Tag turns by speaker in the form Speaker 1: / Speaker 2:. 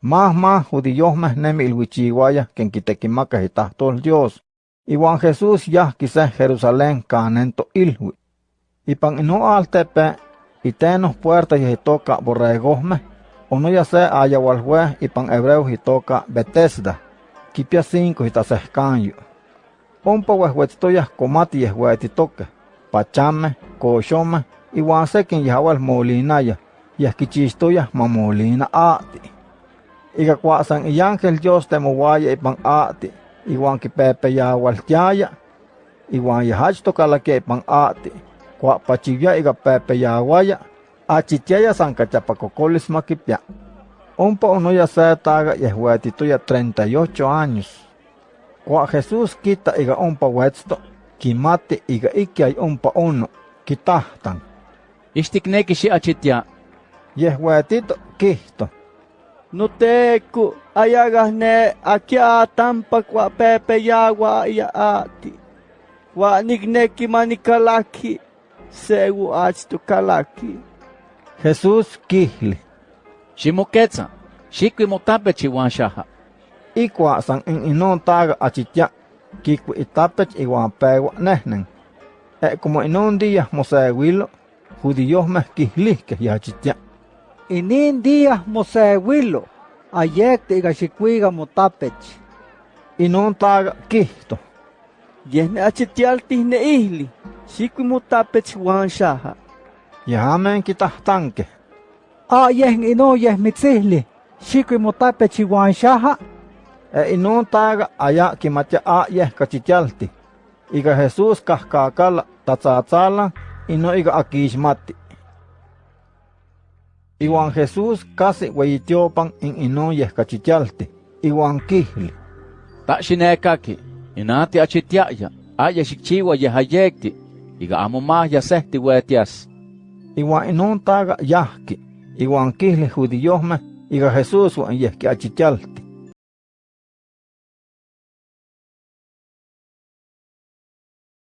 Speaker 1: Más judíos nemi ilhuichihuaya ken quitequimaca itahtol Dios. Iwan Jesús ya quise Jerusalén canento ilhui. Ipan ino altepe, itenos puerta y toca borregosme, no ya se haya walhue ipan hebreo y toca Bethesda, kipia cinco y tasescanyo. Ompa huehuetztoyas comati yehuetitoque, pachame, coxome, iwan sekin yahawal molinaya, yahkichistoyas mamolina ati. Iga kuasan iángel Dios temowaya ipan ati, iwan kipepe yawaltiaya, iwan yahachto kalake ipan ati, kuapachivya iga pepe yawaya, achitiaya san cachapacocolis maquipia. Ompa onoya se taga yehuetitoya 38 años. Kua Jesús quita iga ompa huetzto, kimati iga ikiay ompa ono, kitahtan.
Speaker 2: Ixtikneki xi achitia.
Speaker 1: Yehuetito kihto.
Speaker 3: no teco, ayagarné, aquia, tampa, pepe, yagua, yaati, guanigneki, manicalaqui, segu, achtu, kalaki,
Speaker 2: Jesus quihli. Ximoquetza, xiquimotape, shaha,
Speaker 1: Icua, san in inon taga, achitia, quicu itapech, iguan pegua, nehnen. E como inon dia, moseguilo, judíos mezquihlisque, yachitia.
Speaker 4: Inin día mosewilo, ayek te iga xikuiga motapech.
Speaker 1: Inon taga kihto.
Speaker 3: Yehne achitialtih ne ihli, xikui motapech wan xaja.
Speaker 1: Yahamen kitahtanke.
Speaker 4: A yeh ino yeh mitzihli, xikui motapech iwan xaja.
Speaker 1: E inon taga aya kimatia a yeh kachitialti. Iga Jesús kahkakala tatzatzala ino iga akixmati. Iwan Jesús casi hueyitiopan in inon yeh kachitialti. Iwan kihli.
Speaker 2: Ta xinekaki, inati achitiaya, aya xikchiwa yehayekti, iga amo más yasehti huetias.
Speaker 1: Iwan inon taga yahki. Iwan kihli judíos iga Jesús wan yeh kiachitialti.